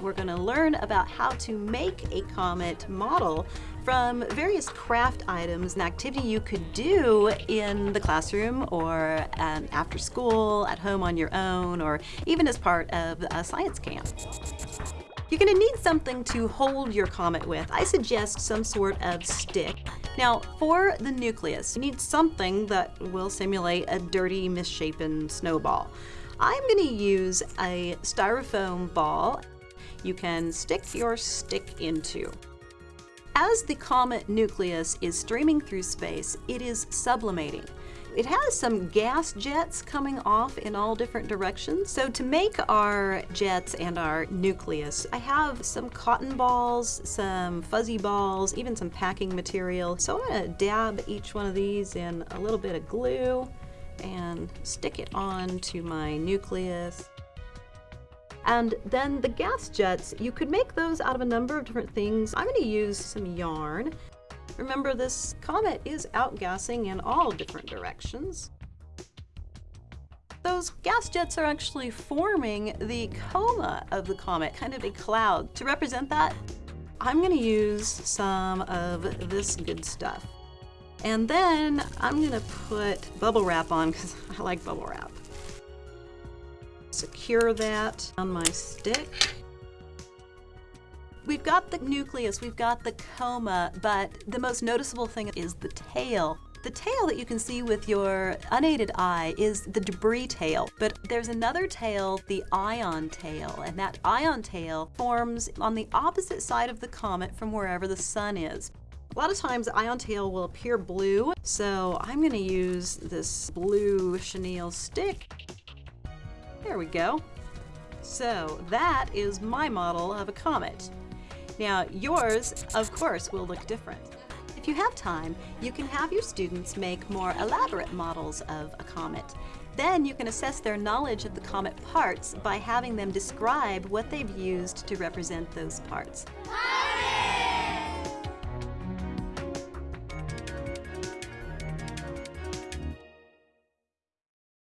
we're going to learn about how to make a comet model from various craft items, an activity you could do in the classroom or um, after school, at home on your own, or even as part of a science camp. You're going to need something to hold your comet with. I suggest some sort of stick. Now, for the nucleus, you need something that will simulate a dirty, misshapen snowball. I'm going to use a styrofoam ball you can stick your stick into. As the comet nucleus is streaming through space, it is sublimating. It has some gas jets coming off in all different directions. So to make our jets and our nucleus, I have some cotton balls, some fuzzy balls, even some packing material. So I'm gonna dab each one of these in a little bit of glue and stick it on to my nucleus. And then the gas jets, you could make those out of a number of different things. I'm gonna use some yarn Remember, this comet is outgassing in all different directions. Those gas jets are actually forming the coma of the comet, kind of a cloud. To represent that, I'm going to use some of this good stuff. And then I'm going to put bubble wrap on because I like bubble wrap. Secure that on my stick. We've got the nucleus, we've got the coma, but the most noticeable thing is the tail. The tail that you can see with your unaided eye is the debris tail, but there's another tail, the ion tail, and that ion tail forms on the opposite side of the comet from wherever the sun is. A lot of times ion tail will appear blue, so I'm to use this blue chenille stick. There we go. So that is my model of a comet. Now, yours, of course, will look different. If you have time, you can have your students make more elaborate models of a comet. Then you can assess their knowledge of the comet parts by having them describe what they've used to represent those parts.